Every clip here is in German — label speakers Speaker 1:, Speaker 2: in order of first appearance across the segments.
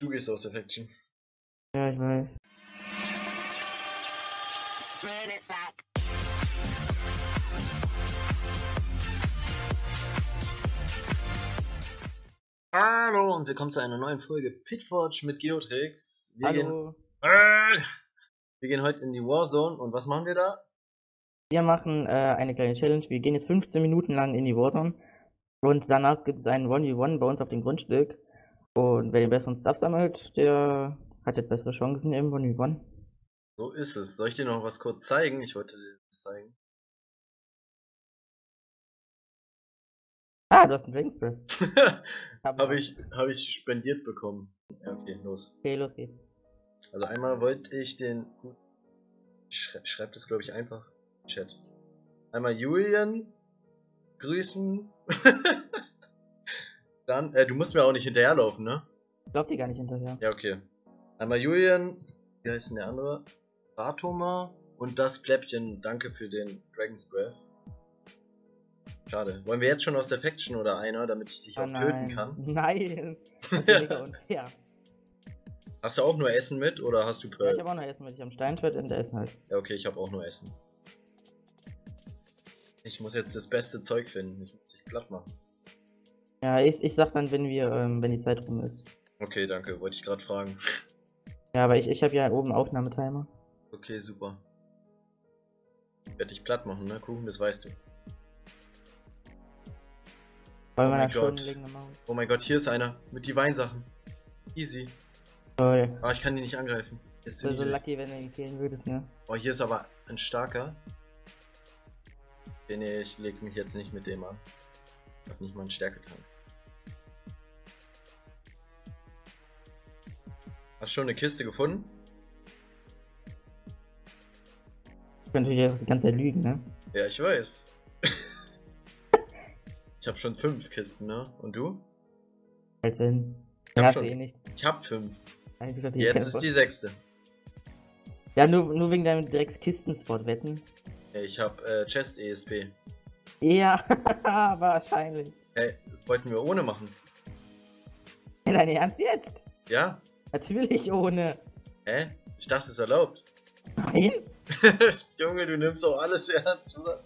Speaker 1: Du gehst aus der Faction.
Speaker 2: Ja, ich weiß.
Speaker 1: Hallo und willkommen zu einer neuen Folge Pitforge mit Geotrix. Wir Gehen,
Speaker 2: Hallo.
Speaker 1: äh, wir gehen heute in die Warzone und was machen wir da?
Speaker 2: Wir machen äh, eine kleine Challenge. Wir gehen jetzt 15 Minuten lang in die Warzone. Und danach gibt es einen 1v1 bei uns auf dem Grundstück. Und wer den besseren Stuff sammelt, der hat jetzt bessere Chancen im 1v1.
Speaker 1: So ist es. Soll ich dir noch was kurz zeigen? Ich wollte dir das zeigen.
Speaker 2: Ah, du hast einen Dragonspray.
Speaker 1: Habe ich, hab ich spendiert bekommen. Ja, okay, los.
Speaker 2: Okay, los geht's.
Speaker 1: Also einmal wollte ich den. Ich schrei schreib das glaube ich einfach. im Chat. Einmal Julian grüßen. Dann, äh, du musst mir auch nicht hinterherlaufen, ne?
Speaker 2: Glaubt ihr gar nicht hinterher.
Speaker 1: Ja, okay. Einmal Julian, wie heißt denn der andere? Ratoma und das Pläppchen. Danke für den Dragon's Breath. Schade. Wollen wir jetzt schon aus der Faction oder einer, damit ich dich
Speaker 2: Ah,
Speaker 1: auch töten kann?
Speaker 2: Nein. Unfair.
Speaker 1: Hast du auch nur Essen mit oder hast du
Speaker 2: Ja,
Speaker 1: Pearls?
Speaker 2: ich habe auch noch Essen mit. Ich habe Steinschwert und Essen halt.
Speaker 1: Ja, okay, ich habe auch nur Essen. Ich muss jetzt das beste Zeug finden. Ich muss dich platt machen.
Speaker 2: Ja, ich, ich sag dann, wenn wir, ähm, wenn die Zeit rum ist.
Speaker 1: Okay, danke. Wollte ich gerade fragen.
Speaker 2: Ja, aber ich, ich habe ja oben Aufnahmetimer.
Speaker 1: Okay, super. Werde dich platt machen, ne? Kuchen, das weißt du.
Speaker 2: Bei
Speaker 1: Oh mein Gott. Oh mein Gott, hier ist einer. Mit die Weinsachen. Easy.
Speaker 2: Toll.
Speaker 1: Aber ich kann die nicht angreifen. Ist
Speaker 2: Ich so lucky, wenn du ihn killen würdest, ne?
Speaker 1: Oh, hier ist aber ein starker. Okay, nee, ich leg mich jetzt nicht mit dem an. Ich hab nicht mal einen Stärketank. Hast du schon eine Kiste gefunden?
Speaker 2: Ich könnte auch die ganze Zeit lügen, ne?
Speaker 1: Ja, ich weiß. ich habe schon fünf Kisten, ne? Und du?
Speaker 2: Halt hin.
Speaker 1: Ich hab schon.
Speaker 2: eh nicht.
Speaker 1: Ich hab fünf.
Speaker 2: Eigentlich die
Speaker 1: Jetzt ist die sechste.
Speaker 2: Ja, nur, nur wegen deinem Drecks-Kistenspot wetten.
Speaker 1: Ja, ich hab äh, Chest ESP.
Speaker 2: Ja, wahrscheinlich.
Speaker 1: Hey, das wollten wir ohne machen.
Speaker 2: Dein Ernst jetzt?
Speaker 1: Ja?
Speaker 2: Natürlich ohne.
Speaker 1: Hä? Ich dachte, es ist erlaubt.
Speaker 2: Nein?
Speaker 1: Junge, du nimmst auch alles ernst, oder?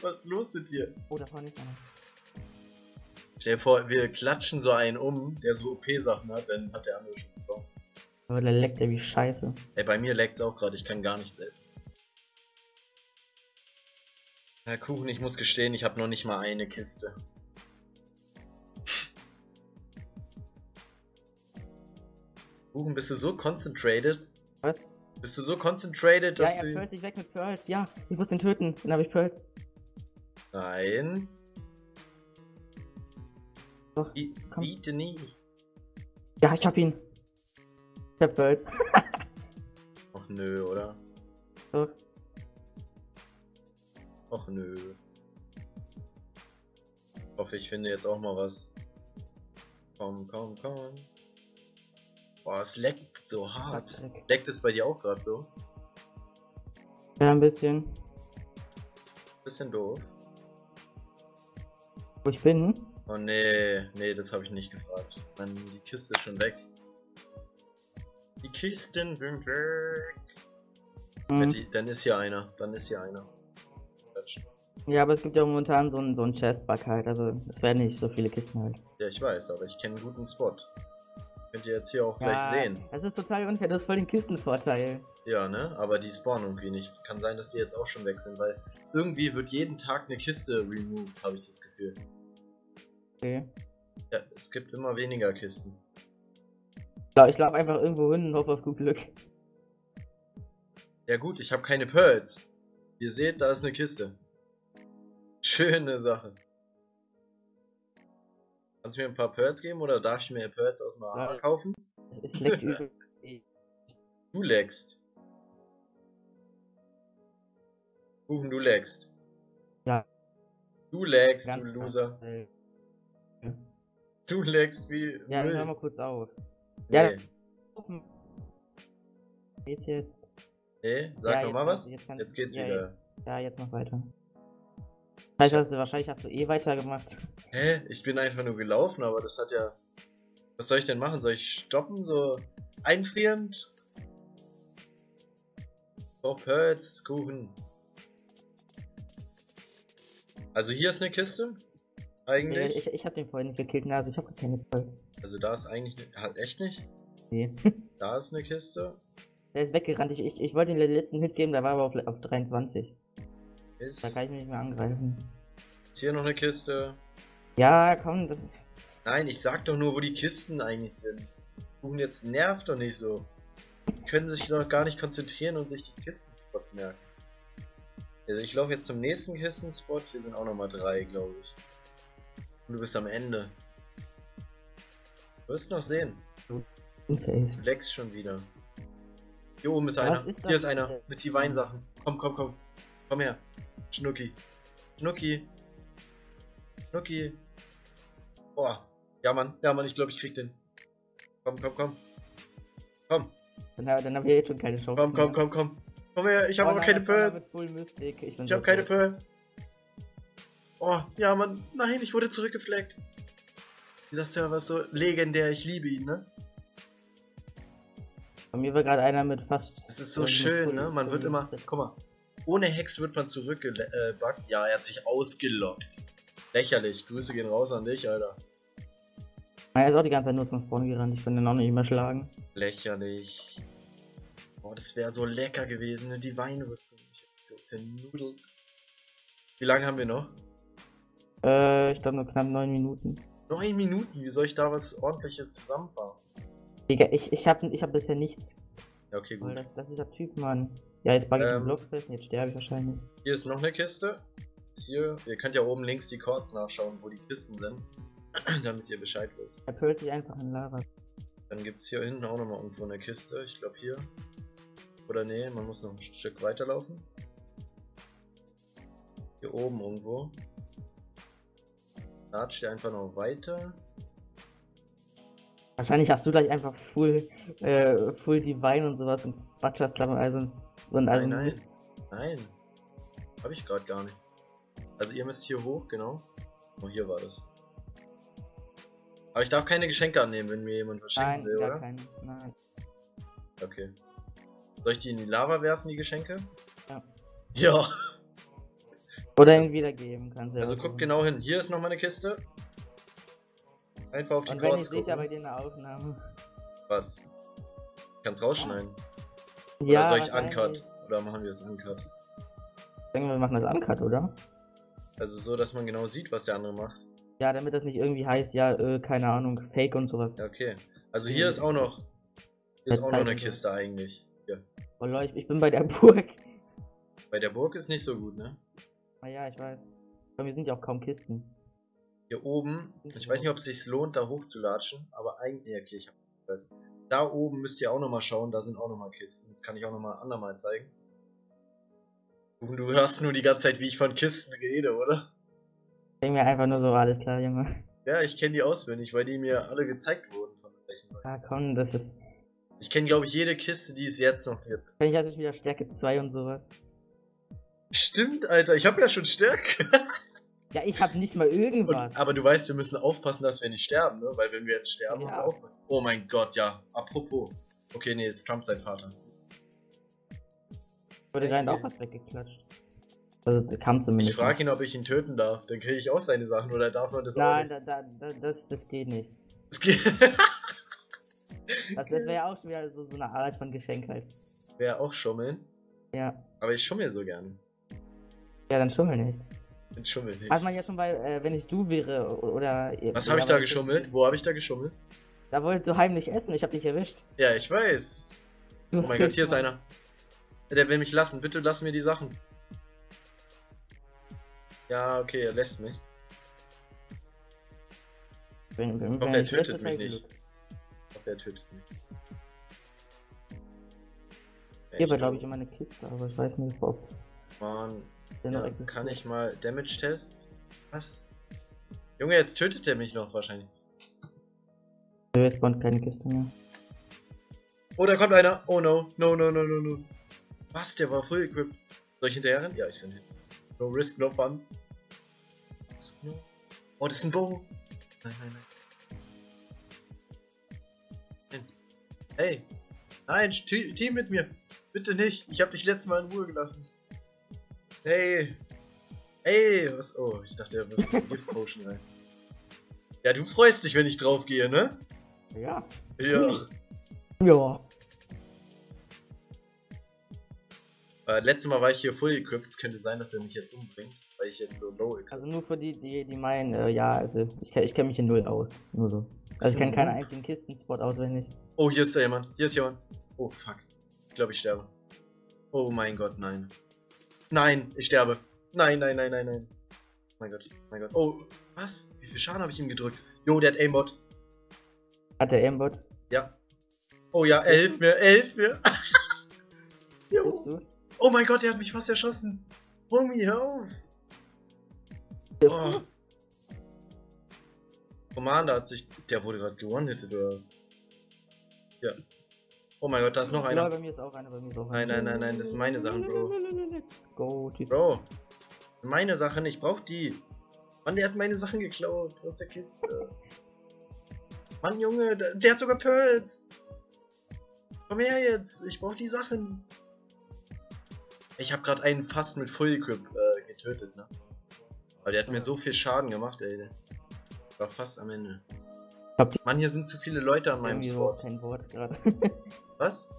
Speaker 1: Was ist los mit dir?
Speaker 2: Oh, da vorne ist einer.
Speaker 1: Stell dir vor, wir klatschen so einen um, der so OP-Sachen hat, dann hat der andere schon bekommen.
Speaker 2: Aber der leckt ja wie scheiße.
Speaker 1: Ey, bei mir leckt's auch gerade, ich kann gar nichts essen. Herr Kuchen, ich muss gestehen, ich habe noch nicht mal eine Kiste. Kuchen, bist du so concentrated?
Speaker 2: Was?
Speaker 1: Bist du so concentrated,
Speaker 2: Ja,
Speaker 1: dass
Speaker 2: er
Speaker 1: du...
Speaker 2: pearlt sich weg mit Pearls. Ja, ich muss den töten. Dann habe ich Pearls.
Speaker 1: Nein.
Speaker 2: Doch,
Speaker 1: I
Speaker 2: komm.
Speaker 1: biete nie.
Speaker 2: Ja, ich hab ihn. Ich hab Pearls.
Speaker 1: Och nö, oder?
Speaker 2: Doch.
Speaker 1: Och nö. Ich hoffe, ich finde jetzt auch mal was. Komm, komm, komm. Boah, es leckt so hart. Leckt es bei dir auch gerade so?
Speaker 2: Ja, ein bisschen.
Speaker 1: Bisschen doof.
Speaker 2: Wo ich bin?
Speaker 1: Oh nee, nee, das habe ich nicht gefragt. Mann, die Kiste ist schon weg. Die Kisten sind weg. Ja,
Speaker 2: Hm.
Speaker 1: die, dann ist hier einer. Dann ist hier einer.
Speaker 2: Ja, aber es gibt ja momentan so einen so einen Chestbug halt. Also, es werden nicht so viele Kisten halt.
Speaker 1: Ja, ich weiß, aber ich kenne einen guten Spot. Könnt ihr jetzt hier auch gleich sehen.
Speaker 2: Das ist total unfair. Das ist voll den Kistenvorteil.
Speaker 1: Ja, ne? Aber die spawnen irgendwie nicht. Kann sein, dass die jetzt auch schon weg sind, weil irgendwie wird jeden Tag eine Kiste removed, habe ich das Gefühl.
Speaker 2: Okay.
Speaker 1: Ja, es gibt immer weniger Kisten.
Speaker 2: Ja, ich laufe einfach irgendwo hin und hoffe auf gut Glück.
Speaker 1: Ja gut, ich habe keine Pearls. Ihr seht, da ist eine Kiste. Schöne Sache. Kannst du mir ein paar Pearls geben oder darf ich mir Pearls aus dem Arma
Speaker 2: Ja.
Speaker 1: kaufen?
Speaker 2: Es, leckt übel.
Speaker 1: Du leckst. Kuchen, du leckst.
Speaker 2: Ja.
Speaker 1: Du leckst, du Loser.
Speaker 2: krass.
Speaker 1: Du leckst wie
Speaker 2: Ja,
Speaker 1: Müll.
Speaker 2: hör mal kurz auf.
Speaker 1: Nee.
Speaker 2: Ja, Geht's jetzt?
Speaker 1: Nee, sag
Speaker 2: Ja,
Speaker 1: noch
Speaker 2: jetzt
Speaker 1: mal
Speaker 2: kannst
Speaker 1: was.
Speaker 2: jetzt
Speaker 1: Jetzt geht's
Speaker 2: ja,
Speaker 1: wieder.
Speaker 2: Ja, jetzt mach weiter. Heißt das, wahrscheinlich hast du eh weitergemacht.
Speaker 1: Hä? Ich bin einfach nur gelaufen, aber das hat ja. Was soll ich denn machen? Soll ich stoppen? So einfrierend? Oh, Pearls, Kuchen. Also hier ist eine Kiste. Eigentlich.
Speaker 2: ich, ich hab den vorhin gekillt, ne, also ich hab keine Pulse.
Speaker 1: Also da ist eigentlich. Ne, halt echt nicht?
Speaker 2: Nee.
Speaker 1: Da ist eine Kiste.
Speaker 2: Der ist weggerannt. Ich, ich, ich wollte ihm den letzten Hit geben, da war er aber auf, auf 23.
Speaker 1: Ist,
Speaker 2: Da kann ich mich nicht mehr angreifen.
Speaker 1: ist hier noch eine Kiste.
Speaker 2: Ja, komm, das ist.
Speaker 1: Nein, ich sag doch nur, wo die Kisten eigentlich sind. Kuchen jetzt nervt doch nicht so. Die können sich doch gar nicht konzentrieren und sich die Kistenspots merken. Also ich laufe jetzt zum nächsten Kistenspot. Hier sind auch nochmal drei, glaube ich. Und du bist am Ende. Du wirst noch sehen. Du leckst schon wieder. Hier oben ist
Speaker 2: Was
Speaker 1: einer.
Speaker 2: ist
Speaker 1: Hier ist einer. Mit die Weinsachen. Komm, komm, komm. Komm her. Schnucki. Schnucki. Schnucki. Boah. Ja, Mann. Ja, Mann. Ich glaube, ich krieg den. Komm, komm, komm. Komm,
Speaker 2: Dann, dann haben wir jetzt schon keine Chance.
Speaker 1: komm, komm, komm, komm. Komm her. Ich habe aber keine
Speaker 2: Mystic. Ich,
Speaker 1: Ich
Speaker 2: so
Speaker 1: habe keine. Pearl. Oh, ja, Mann. Nein, ich wurde zurückgefleckt. Dieser Server ist so legendär. Ich liebe ihn, ne?
Speaker 2: Bei mir war gerade einer mit fast.
Speaker 1: Es ist so schön, ne? Man wird immer. Guck mal. Ohne Hex wird man zurückgebackt. Äh, ja, er hat sich ausgelockt. Lächerlich. Grüße gehen raus an dich, Alter.
Speaker 2: Er ist auch die ganze Zeit nur zum Spawn gerannt. Ich kann den auch nicht mehr schlagen.
Speaker 1: Lächerlich. Boah, das wäre so lecker gewesen, ne? Die Weinrüstung. Ich hab so zernudelt. Wie lange haben wir noch?
Speaker 2: Äh, ich glaube nur knapp 9 Minuten.
Speaker 1: Neun Minuten. Wie soll ich da was ordentliches zusammenfahren?
Speaker 2: Digga, ich, ich hab, ich hab bisher nichts.
Speaker 1: Ja, okay, gut.
Speaker 2: das, das ist der Typ, Mann. Ja, jetzt bug ich
Speaker 1: Ähm.
Speaker 2: den Block fest und jetzt sterbe ich wahrscheinlich.
Speaker 1: Hier ist noch eine Kiste. Ist Hier, ihr könnt ja oben links die Chords nachschauen, wo die Kisten sind. damit ihr Bescheid wisst.
Speaker 2: Er pölt sich einfach in Lava.
Speaker 1: Dann gibt es hier hinten auch nochmal irgendwo eine Kiste. Ich glaube hier. Oder nee, man muss noch ein Stück weiterlaufen. Hier oben irgendwo. Latscht ihr einfach noch weiter.
Speaker 2: Wahrscheinlich hast du gleich einfach full, äh, full Divine und sowas und Quatschers also und also
Speaker 1: Nein, nein. Nein. Habe ich gerade gar nicht. Also ihr müsst hier hoch, genau. Oh, hier war das. Aber ich darf keine Geschenke annehmen, wenn mir jemand was schenken
Speaker 2: Nein,
Speaker 1: will, oder?
Speaker 2: keinen. Nein.
Speaker 1: Okay. Soll ich die in die Lava werfen, die Geschenke?
Speaker 2: Ja.
Speaker 1: Ja.
Speaker 2: Oder ihn wiedergeben kannst du.
Speaker 1: Also guck
Speaker 2: so.
Speaker 1: genau hin. Hier ist nochmal eine Kiste. Einfach auf die
Speaker 2: Und wenn ich
Speaker 1: Chords
Speaker 2: sehe, ja bei
Speaker 1: gucken.
Speaker 2: dir in der Aufnahme.
Speaker 1: Was? Ich kann's rausschneiden.
Speaker 2: Ja,
Speaker 1: Oder soll ich. Uncut? Oder machen wir es Uncut?
Speaker 2: Ich denke, wir machen das Uncut, oder?
Speaker 1: Also so, dass man genau sieht, was der andere macht.
Speaker 2: Ja, damit das nicht irgendwie heißt, ja, äh, keine Ahnung, Fake und sowas.
Speaker 1: Ja, okay. Also hier ist auch noch. Hier ist
Speaker 2: Ja,
Speaker 1: auch noch eine
Speaker 2: wir.
Speaker 1: Kiste eigentlich. Hier.
Speaker 2: Oh Leute, ich bin bei der Burg.
Speaker 1: Bei der Burg ist nicht so gut, ne?
Speaker 2: Ah ja, ich weiß. Bei mir sind ja auch kaum Kisten.
Speaker 1: Hier oben, ich weiß nicht, ob es sich lohnt, da hochzulatschen, aber eigentlich, okay, ich hab jetzt. Da oben müsst ihr auch nochmal schauen, da sind auch nochmal Kisten. Das kann ich auch nochmal andermal zeigen. Du, du hörst nur die ganze Zeit, wie ich von Kisten rede, oder?
Speaker 2: Ich denke mir einfach nur so, alles klar, Junge.
Speaker 1: Ja, ich kenne die auswendig, weil die mir alle gezeigt wurden von welchen Leuten.
Speaker 2: Ah komm, das ist.
Speaker 1: Ich kenne, glaube ich, jede Kiste, die es jetzt noch gibt.
Speaker 2: Wenn ich also wieder Stärke 2 und sowas.
Speaker 1: Stimmt, Alter, ich habe ja schon Stärke.
Speaker 2: Ja, ich hab nicht mal irgendwas.
Speaker 1: Und, aber du weißt, wir müssen aufpassen, dass wir nicht sterben, ne? Weil wenn wir jetzt sterben,
Speaker 2: Ja.
Speaker 1: aufpassen. Oh mein Gott, ja. Apropos. Okay, nee, ist Trump sein Vater.
Speaker 2: wurde gerade auch was weggeklatscht. Also kam
Speaker 1: Ich
Speaker 2: zumindest.
Speaker 1: frage ihn, ob ich ihn töten darf. Dann kriege ich auch seine Sachen oder darf man das auch
Speaker 2: Nein,
Speaker 1: nicht?
Speaker 2: da, da, da, das, das geht nicht.
Speaker 1: Es geht.
Speaker 2: Das, das wäre ja auch schon wieder so, so eine Art von Geschenk halt.
Speaker 1: Wäre auch schummeln.
Speaker 2: Ja.
Speaker 1: Aber ich schummel so gerne.
Speaker 2: Ja, dann schummel nicht.
Speaker 1: Ich schummel nicht.
Speaker 2: Hat man ja schon bei, äh, wenn ich du wäre oder.
Speaker 1: Was
Speaker 2: ja,
Speaker 1: habe ich da geschummelt? Wo habe ich da geschummelt?
Speaker 2: Da wolltest du heimlich essen, ich hab dich erwischt.
Speaker 1: Ja, ich weiß.
Speaker 2: Du
Speaker 1: Oh mein Gott, hier ist einer. Der will mich lassen. Bitte lass mir die Sachen. Ja, okay, er lässt mich.
Speaker 2: Wenn, wenn,
Speaker 1: hoffe,
Speaker 2: wenn
Speaker 1: er
Speaker 2: ich
Speaker 1: tötet mich nicht. Ich hoffe, er tötet mich.
Speaker 2: Hier war, glaube ich, immer eine Kiste, aber ich weiß nicht, ob
Speaker 1: Mann, ja, kann ich mal Damage-Test? Was? Junge, jetzt tötet er mich noch wahrscheinlich.
Speaker 2: Jetzt spawnt keine Kiste mehr.
Speaker 1: Oh, da kommt einer. Oh no, no, no, no, no, no. Was? Der war full equipped. Soll ich hinterher rennen? Ja, ich renn hin. No risk, no fun. Oh, das ist ein Bow. Nein, nein, nein. Hey. Nein, Te- Team mit mir. Bitte nicht. Ich habe dich letztes Mal in Ruhe gelassen. Hey. Hey. Was? Oh, ich dachte, er wirft eine Gift Potion rein. Ja, du freust dich, wenn ich drauf gehe, ne?
Speaker 2: Ja.
Speaker 1: Ja.
Speaker 2: Ja.
Speaker 1: Äh, letztes Mal war ich hier full equipped. Es könnte sein, dass er mich jetzt umbringt, weil ich jetzt so low equipped
Speaker 2: Also nur für die, die, die meinen, äh, ja, also ich, ich kenne mich in null aus. Nur so. Also ich kenne keinen einzigen Kistenspot auswendig.
Speaker 1: Oh, hier ist da jemand. Hier ist jemand. Oh, fuck. Ich glaube, ich sterbe. Oh mein Gott, nein. Nein, ich sterbe. Nein, nein, nein, nein, nein. Mein Gott, mein Gott. Oh, was? Wie viel Schaden habe ich ihm gedrückt? Jo, der hat Aimbot.
Speaker 2: Hat der Aimbot?
Speaker 1: Ja. Oh ja, er hilft mir, er hilft mir. jo.
Speaker 2: Du?
Speaker 1: Oh mein Gott, der hat mich fast erschossen. Homie, hör auf. Oh.
Speaker 2: du?
Speaker 1: Commander hat sich. Der wurde gerade gewonnen-hitted oder was? Ja. Oh mein Gott, da ist noch
Speaker 2: Ja,
Speaker 1: einer.
Speaker 2: bei mir ist auch einer, bei mir ist auch
Speaker 1: Nein,
Speaker 2: einer.
Speaker 1: nein, nein, nein, das sind meine Sachen, Bro.
Speaker 2: Let's go, Typ.
Speaker 1: Bro, meine Sachen, ich brauch die. Mann, der hat meine Sachen geklaut aus der Kiste. Mann, Junge, der, der hat sogar Pearls. Komm her jetzt, ich brauch die Sachen. Ich habe gerade einen fast mit Full Equip äh, getötet, ne? Aber der hat mir so viel Schaden gemacht, ey. War fast am Ende.
Speaker 2: Hab
Speaker 1: Mann, hier sind zu viele Leute an meinem Spot.
Speaker 2: kein Wort gerade.
Speaker 1: Was?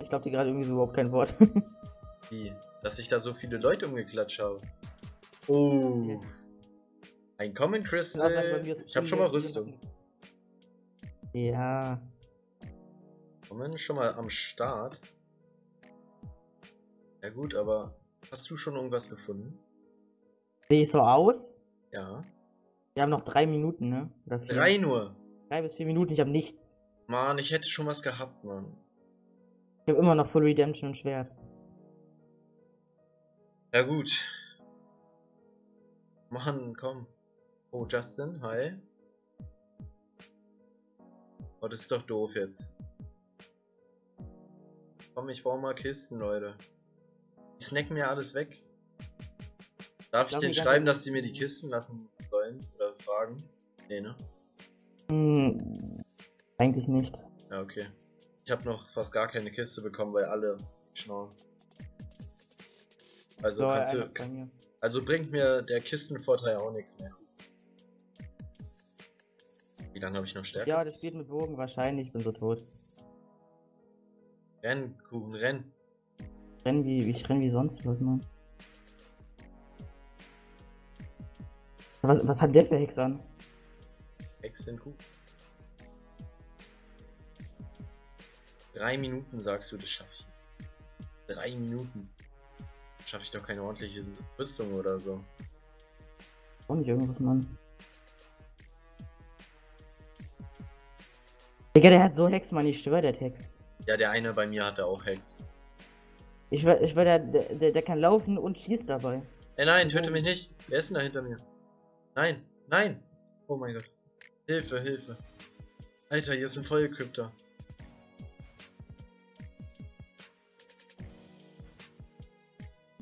Speaker 2: ich glaube die gerade irgendwie so überhaupt kein Wort.
Speaker 1: Wie? Dass ich da so viele Leute umgeklatscht habe. Oh. Ein Common
Speaker 2: Kann auch sein, bei
Speaker 1: Crystal.
Speaker 2: mir ist
Speaker 1: Ich habe schon mal Rüstung.
Speaker 2: Ja.
Speaker 1: Common schon mal am Start. Ja gut, aber hast du schon irgendwas gefunden?
Speaker 2: Sehe ich so aus?
Speaker 1: Ja.
Speaker 2: Wir haben noch drei Minuten, ne?
Speaker 1: Drei nur.
Speaker 2: Drei bis vier Minuten, ich habe nichts.
Speaker 1: Mann, ich hätte schon was gehabt, Mann.
Speaker 2: Ich habe immer noch Full Redemption und Schwert.
Speaker 1: Ja gut. Mann, komm. Oh, Justin, hi. Oh, das ist doch doof jetzt. Komm, ich baue mal Kisten, Leute. Die snacken mir alles weg. Darf ich denen
Speaker 2: ich ganz
Speaker 1: schreiben, dass die mir die Kisten lassen sollen? Oder fragen? Nee, ne?
Speaker 2: Hm, eigentlich nicht.
Speaker 1: Ja, okay. Ich habe noch fast gar keine Kiste bekommen, weil alle schnorren. Also,
Speaker 2: So,
Speaker 1: kannst du,
Speaker 2: mir.
Speaker 1: also bringt mir der Kistenvorteil auch nichts mehr. Wie lange habe ich noch Stärke?
Speaker 2: Ja, das geht mit Bogen wahrscheinlich, ich bin so tot.
Speaker 1: Renn, Kuchen, renn.
Speaker 2: Renn wie, ich renn wie sonst was, Mann. Was, was hat der für Hex an?
Speaker 1: Hex den Kuchen. Drei Minuten sagst du, das schaffe ich. Drei Minuten. Schaffe ich doch keine ordentliche Rüstung oder so.
Speaker 2: Auch nicht irgendwas, Mann. Digga, der hat so Hex, Mann, ich schwör, der hat Hex.
Speaker 1: Ja, der eine bei mir hatte auch Hex.
Speaker 2: Ich schwör, ich schwör der, der, der, der kann laufen und schießt dabei.
Speaker 1: Ey, nein, töte mich nicht. Wer ist denn da hinter mir? Nein, nein. Oh mein Gott. Hilfe, Hilfe. Alter, hier ist ein Vollcrypter.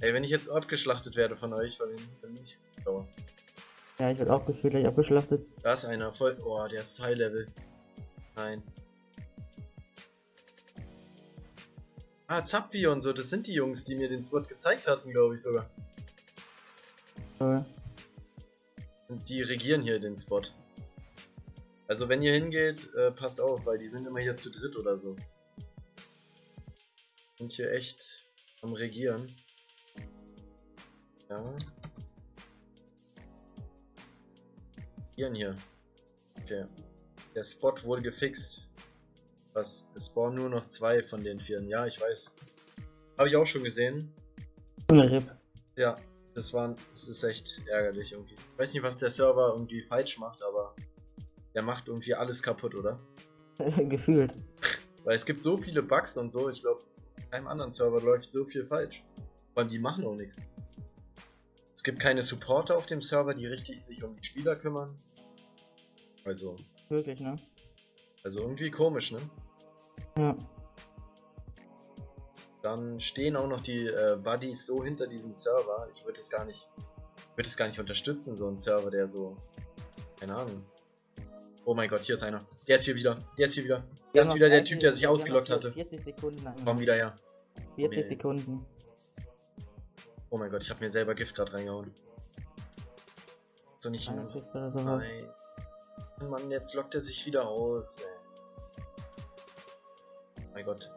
Speaker 1: Ey, wenn ich jetzt abgeschlachtet werde von euch, dann dann bin ich sauer.
Speaker 2: Ja, ich werd auch gefühlt gleich abgeschlachtet.
Speaker 1: Da ist einer, voll. Oh, der ist High Level. Nein. Ah, Zapfi und so, das sind die Jungs, die mir den Spot gezeigt hatten, glaube ich sogar.
Speaker 2: Äh,
Speaker 1: Und die regieren hier den Spot. Also wenn ihr hingeht, äh, passt auf, weil die sind immer hier zu dritt oder so. Sind hier echt am Regieren. Ja. Regieren hier. Okay. Der Spot wurde gefixt. Was? Es spawnen nur noch zwei von den vieren. Ja, ich weiß. Habe ich auch schon gesehen. Ja, das war, das ist echt ärgerlich irgendwie. Ich weiß nicht, was der Server irgendwie falsch macht, aber der macht irgendwie alles kaputt, oder?
Speaker 2: gefühlt.
Speaker 1: Weil es gibt so viele Bugs und so, ich glaube, keinem anderen Server läuft so viel falsch. Vor allem die machen auch nichts. Es gibt keine Supporter auf dem Server, die richtig sich um die Spieler kümmern. Also,
Speaker 2: Wirklich, ne?
Speaker 1: also irgendwie komisch, ne?
Speaker 2: Ja.
Speaker 1: Dann stehen auch noch die äh, Buddies so hinter diesem Server. Ich würde es gar nicht, würde es gar nicht unterstützen, so ein Server, der so, keine Ahnung. Oh mein Gott, hier ist einer. Der ist hier wieder. Der ist hier wieder. Der ist wieder der
Speaker 2: 30
Speaker 1: Typ, der sich ausgelockt hatte.
Speaker 2: 40 Sekunden lang.
Speaker 1: Komm wieder her.
Speaker 2: 40
Speaker 1: jetzt.
Speaker 2: Sekunden.
Speaker 1: Oh mein Gott, ich habe mir selber Gift gerade reingehauen. So nicht hin. Nein. Mann, jetzt lockt er sich wieder aus. Ey. Oh mein Gott.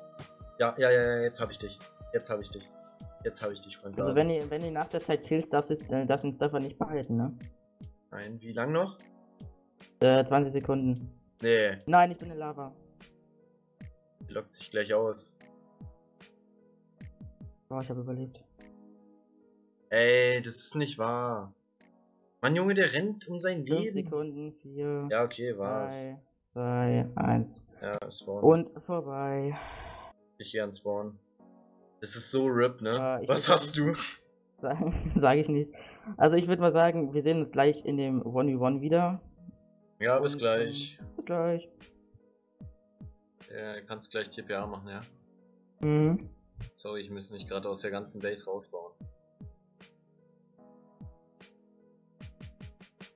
Speaker 1: Ja, ja, ja, ja, jetzt habe ich dich. Jetzt habe ich dich. Jetzt habe ich dich, Freund.
Speaker 2: Also wenn ihr, wenn ihr nach der Zeit killt, darfst du äh, darfst den Stefan nicht behalten, ne?
Speaker 1: Nein, wie lang noch?
Speaker 2: Äh, 20 Sekunden.
Speaker 1: Nee,
Speaker 2: Nein, ich bin in Lava.
Speaker 1: lockt sich gleich aus.
Speaker 2: Oh, ich habe überlebt.
Speaker 1: Ey, das ist nicht wahr. Mann, Junge, der rennt um sein
Speaker 2: 5
Speaker 1: Leben.
Speaker 2: Sekunden, 4,
Speaker 1: Ja, okay, war's.
Speaker 2: 3, 2, 1.
Speaker 1: Ja, Spawn.
Speaker 2: Und vorbei.
Speaker 1: Ich gehe an Spawn. Das ist so RIP, ne?
Speaker 2: Ich
Speaker 1: Was hast du?
Speaker 2: Sagen, sage ich nicht. Also ich würde mal sagen, wir sehen uns gleich in dem 1v1 wieder.
Speaker 1: Ja, bis
Speaker 2: Und,
Speaker 1: gleich.
Speaker 2: ähm, Bis gleich.
Speaker 1: Ja, kannst gleich TPA machen, ja?
Speaker 2: Mhm.
Speaker 1: Sorry, ich muss mich gerade aus der ganzen Base rausbauen.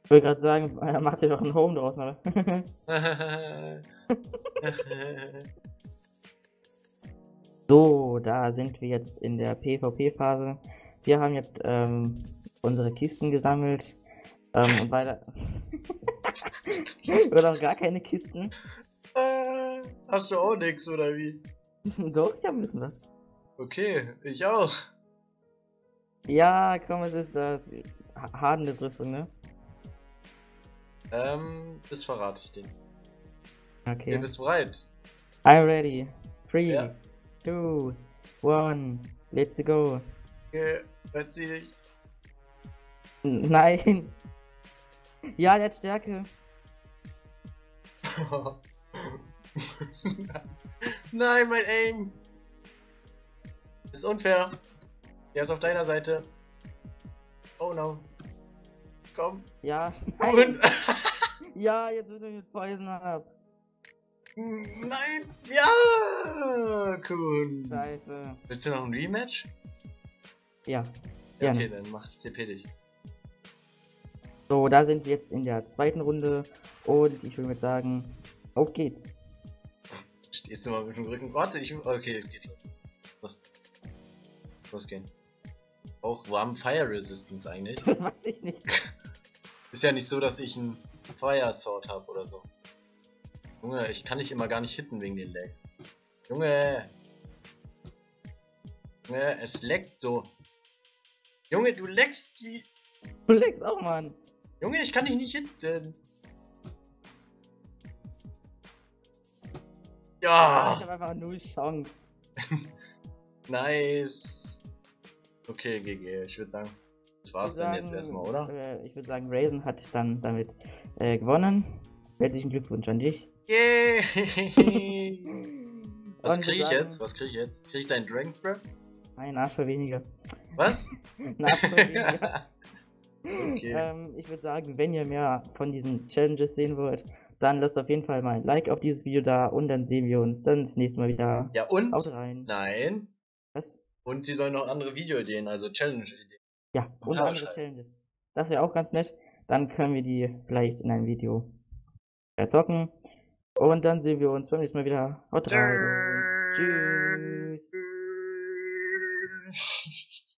Speaker 2: Ich wollte gerade sagen, er macht sich doch ein Home draus, ne? So, da sind wir jetzt in der PvP-Phase. Wir haben jetzt ähm, unsere Kisten gesammelt. Ähm, und weiter. Oder auch gar keine Kisten.
Speaker 1: Äh, Hast du auch nix, oder wie?
Speaker 2: Doch, ich hab ein bisschen was.
Speaker 1: Okay, ich auch.
Speaker 2: Ja, komm, es ist das. Ha- Hardendes-Rüstung, ne?
Speaker 1: Ähm, das verrate ich dir.
Speaker 2: Okay.
Speaker 1: Ihr bist bereit.
Speaker 2: I'm ready. Three,
Speaker 1: Ja.
Speaker 2: two, one, let's go.
Speaker 1: Okay, verzieh dich.
Speaker 2: Nein. Ja, der hat Stärke.
Speaker 1: Nein, mein Aim. Das ist unfair. Der ist auf deiner Seite. Oh no. Komm.
Speaker 2: Ja,
Speaker 1: Und.
Speaker 2: Ja, jetzt wird er mit Poison ab.
Speaker 1: Nein. Ja. Cool.
Speaker 2: Scheiße.
Speaker 1: Willst du noch ein Rematch?
Speaker 2: Ja.
Speaker 1: Ja, okay, dann mach TP dich.
Speaker 2: So, da sind wir jetzt in der zweiten Runde. Und ich würde sagen, auf geht's.
Speaker 1: Stehst du mal mit dem Rücken? Warte, ich. Okay, es geht schon. Los. Losgehen. Auch, wo haben Fire Resistance eigentlich?
Speaker 2: Weiß ich nicht.
Speaker 1: Ist ja nicht so, dass ich ein Fire Sword habe oder so. Junge, ich kann dich immer gar nicht hitten wegen den Lags. Junge! Junge, es leckt so. Junge, du leckst wie.
Speaker 2: Du legst auch, Mann.
Speaker 1: Junge, ich kann dich nicht hitten.
Speaker 2: Ich
Speaker 1: Ja!
Speaker 2: habe einfach null Chance.
Speaker 1: Nice! Okay, GG, ich würde sagen, war's
Speaker 2: Ich würd
Speaker 1: dann jetzt
Speaker 2: sagen,
Speaker 1: erstmal, oder?
Speaker 2: Äh, ich würde sagen, Raisin hat dann damit äh, gewonnen. Herzlichen Glückwunsch an dich.
Speaker 1: Yay! Was
Speaker 2: Und
Speaker 1: krieg
Speaker 2: wir
Speaker 1: ich
Speaker 2: sagen-
Speaker 1: jetzt? Was krieg ich jetzt? Krieg ich deinen Dragon's Breath?
Speaker 2: Ein Arsch für weniger.
Speaker 1: Was?
Speaker 2: Für weniger.
Speaker 1: Okay.
Speaker 2: ähm, ich würde sagen, wenn ihr mehr von diesen Challenges sehen wollt, dann lasst auf jeden Fall mal ein Like auf dieses Video da und dann sehen wir uns dann das nächste Mal wieder.
Speaker 1: Ja, und?
Speaker 2: Haut rein.
Speaker 1: Nein.
Speaker 2: Was?
Speaker 1: Und sie sollen noch andere Videoideen, also Challenge-Ideen.
Speaker 2: Ja, und
Speaker 1: Ja,
Speaker 2: andere. Challenges. Das wäre auch ganz nett. Dann können wir die vielleicht in einem Video zocken. Und dann sehen wir uns beim nächsten Mal wieder. Haut rein.
Speaker 1: Tschüss.